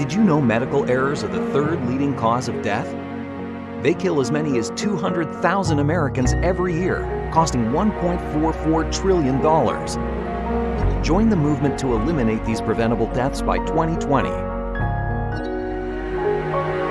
Did you know medical errors are the third leading cause of death? They kill as many as 200,000 Americans every year, costing $1.44 trillion. Join the movement to eliminate these preventable deaths by 2020